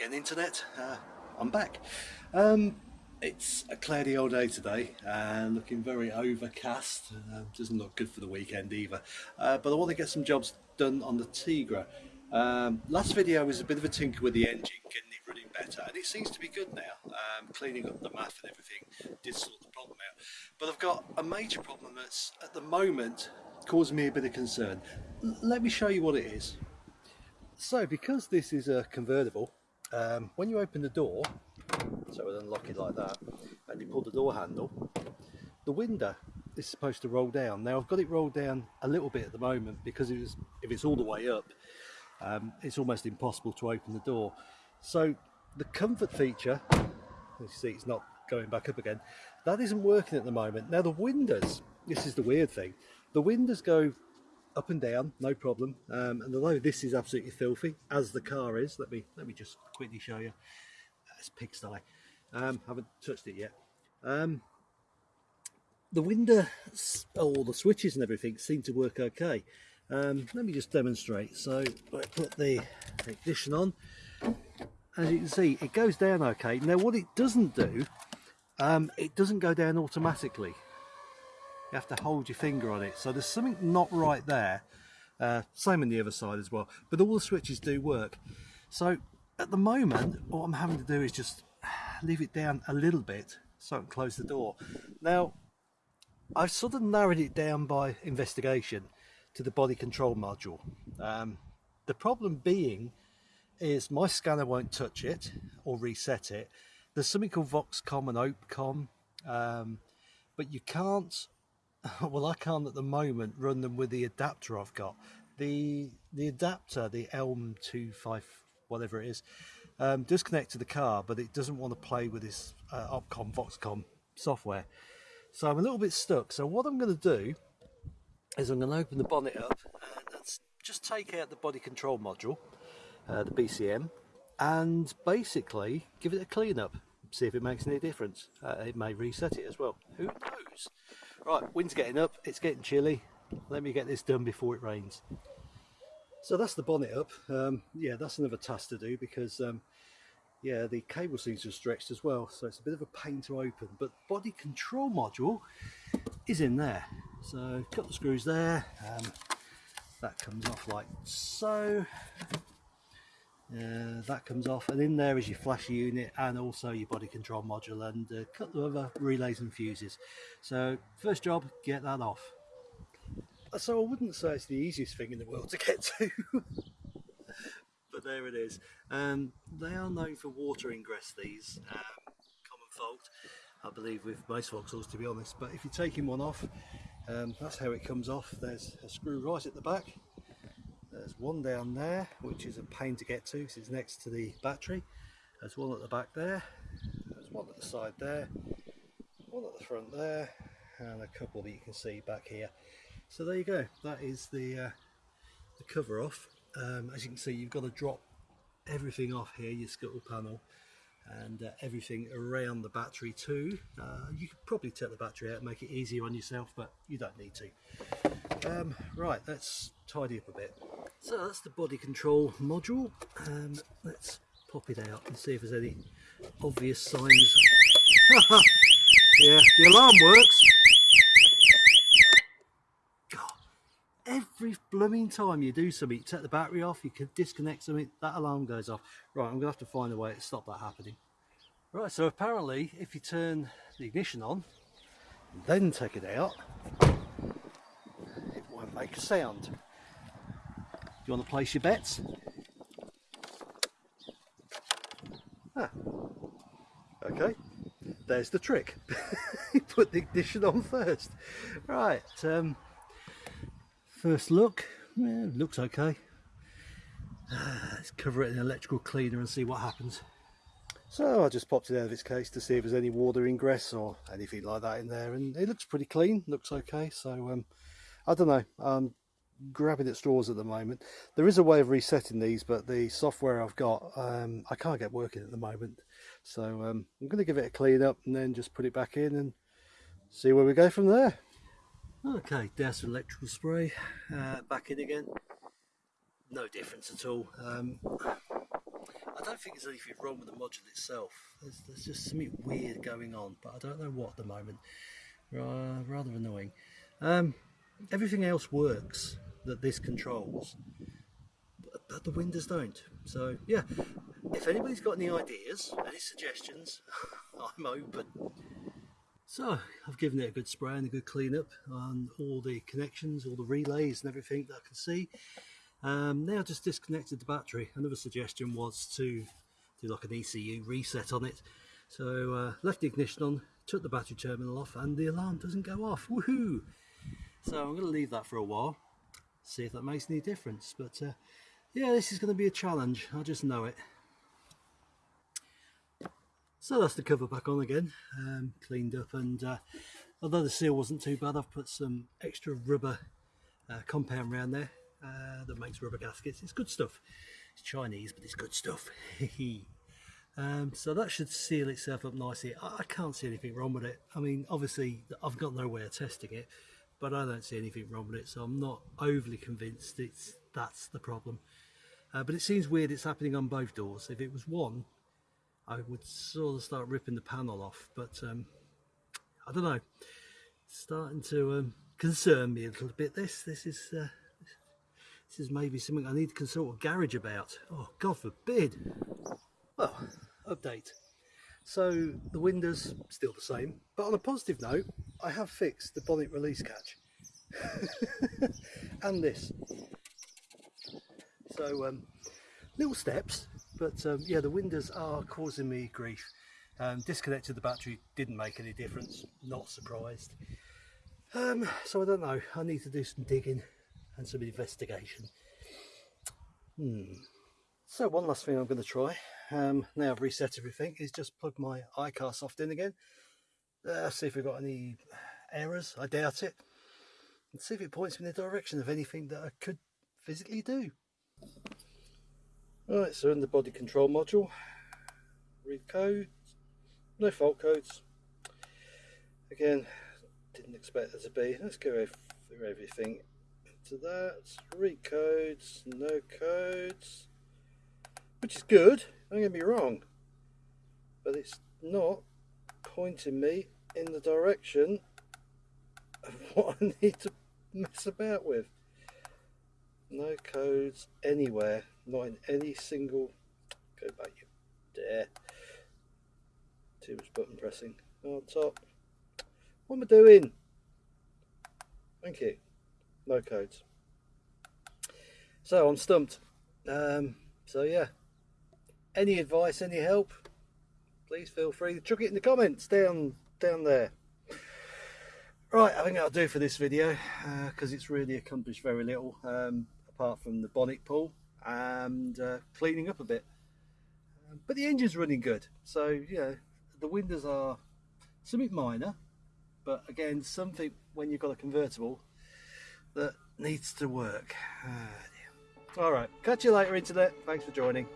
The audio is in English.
again internet. Uh, I'm back. Um, it's a cloudy old day today and looking very overcast. Uh, doesn't look good for the weekend either. Uh, but I want to get some jobs done on the Tigra. Um, last video was a bit of a tinker with the engine getting it running better and it seems to be good now. Um, cleaning up the MAF and everything did sort the problem out. But I've got a major problem that's at the moment causing me a bit of concern. L let me show you what it is. So because this is a convertible um, when you open the door, so we'll unlock it like that, and you pull the door handle, the window is supposed to roll down. Now I've got it rolled down a little bit at the moment because it if it's all the way up, um, it's almost impossible to open the door. So the comfort feature, you see it's not going back up again, that isn't working at the moment. Now the windows, this is the weird thing, the windows go up and down, no problem. Um, and although this is absolutely filthy, as the car is, let me let me just quickly show you. It's pigsty. Um, haven't touched it yet. Um, the window, all the switches and everything seem to work okay. Um, let me just demonstrate. So I put the ignition on. As you can see, it goes down okay. Now what it doesn't do, um, it doesn't go down automatically you have to hold your finger on it. So there's something not right there. Uh, same on the other side as well. But all the switches do work. So at the moment what I'm having to do is just leave it down a little bit so I can close the door. Now I've sort of narrowed it down by investigation to the body control module. Um, the problem being is my scanner won't touch it or reset it. There's something called VauxCom and OPCOM. Um, but you can't well I can't at the moment run them with the adapter I've got. The the adapter the Elm 25 whatever it is um, does to the car but it doesn't want to play with this uh, Opcom VauxCom software. So I'm a little bit stuck. So what I'm going to do is I'm going to open the bonnet up and just take out the body control module uh, the BCM and basically give it a clean up see if it makes any difference. Uh, it may reset it as well. Who knows Right, wind's getting up, it's getting chilly. Let me get this done before it rains. So that's the bonnet up. Um, yeah, that's another task to do because, um, yeah, the cable seems to have stretched as well. So it's a bit of a pain to open. But body control module is in there. So got the screws there. Um, that comes off like so. Uh, that comes off and in there is your flasher unit and also your body control module and a couple of other relays and fuses. So first job get that off. So I wouldn't say it's the easiest thing in the world to get to but there it is. Um, they are known for water ingress these um, common fault I believe with most Vauxhalls to be honest. But if you're taking one off um, that's how it comes off. There's a screw right at the back there's one down there, which is a pain to get to because it's next to the battery. There's one at the back there. There's one at the side there. One at the front there. And a couple that you can see back here. So there you go. That is the, uh, the cover off. Um, as you can see, you've got to drop everything off here, your scuttle panel and uh, everything around the battery too. Uh, you could probably take the battery out and make it easier on yourself, but you don't need to. Um, right, let's tidy up a bit. So that's the body control module. Um, let's pop it out and see if there's any obvious signs. yeah, the alarm works. God, every blooming time you do something, you take the battery off, you can disconnect something, that alarm goes off. Right, I'm going to have to find a way to stop that happening. Right, so apparently if you turn the ignition on, then take it out, it won't make a sound Do you want to place your bets? Ah. Okay, there's the trick. You put the ignition on first. Right, um, first look, yeah, looks okay. Let's cover it in an electrical cleaner and see what happens. So I just popped it out of its case to see if there's any water ingress or anything like that in there and it looks pretty clean, looks okay. So um, I don't know, I'm grabbing at straws at the moment. There is a way of resetting these, but the software I've got, um, I can't get working at the moment. So um, I'm going to give it a clean up and then just put it back in and see where we go from there. Okay, douse electrical spray, uh, back in again. No difference at all. Um, I don't think there's anything wrong with the module itself. There's, there's just something weird going on, but I don't know what at the moment. Uh, rather annoying. Um, everything else works that this controls, but, but the windows don't. So yeah, if anybody's got any ideas, any suggestions, I'm open. So I've given it a good spray and a good clean up on all the connections, all the relays and everything that I can see. Um, now just disconnected the battery. Another suggestion was to do like an ECU reset on it. So uh, left the ignition on, took the battery terminal off and the alarm doesn't go off. Woohoo! So I'm going to leave that for a while, see if that makes any difference. But uh, yeah, this is going to be a challenge. I just know it. So that's the cover back on again, um, cleaned up and uh, although the seal wasn't too bad, I've put some extra rubber uh, compound around there uh, that makes rubber gaskets. It's good stuff. It's Chinese, but it's good stuff. um, so that should seal itself up nicely. I, I can't see anything wrong with it. I mean, obviously, I've got no way of testing it, but I don't see anything wrong with it, so I'm not overly convinced it's that's the problem. Uh, but it seems weird it's happening on both doors. If it was one, I would sort of start ripping the panel off, but um, I don't know. It's starting to um, concern me a little bit. This, this is, uh, this is maybe something I need to consult a garage about. Oh, God forbid. Well, update. So the windows still the same, but on a positive note, I have fixed the bonnet release catch and this. So um, little steps, but um, yeah, the windows are causing me grief. Um, disconnected the battery, didn't make any difference, not surprised. Um, so I don't know, I need to do some digging and some investigation. Hmm. So one last thing I'm going to try, um, now I've reset everything, is just plug my iCarsoft in again. Uh, see if we've got any errors, I doubt it. And see if it points me in the direction of anything that I could physically do. Right, so in the body control module, read codes, no fault codes. Again, didn't expect there to be. Let's go through everything. To that, read codes, no codes, which is good, don't get me wrong, but it's not pointing me in the direction of what I need to mess about with. No codes anywhere. Not in any single go back you dare. Too much button pressing. On top. What am I doing? Thank you. No codes. So I'm stumped. Um, so yeah. Any advice any help? Please feel free to chuck it in the comments down down there. Right I think that'll do for this video because uh, it's really accomplished very little. Um, apart from the bonnet pull and uh, cleaning up a bit. But the engine's running good, so you know the windows are something minor, but again something when you've got a convertible that needs to work. Ah, All right, catch you later, internet. Thanks for joining.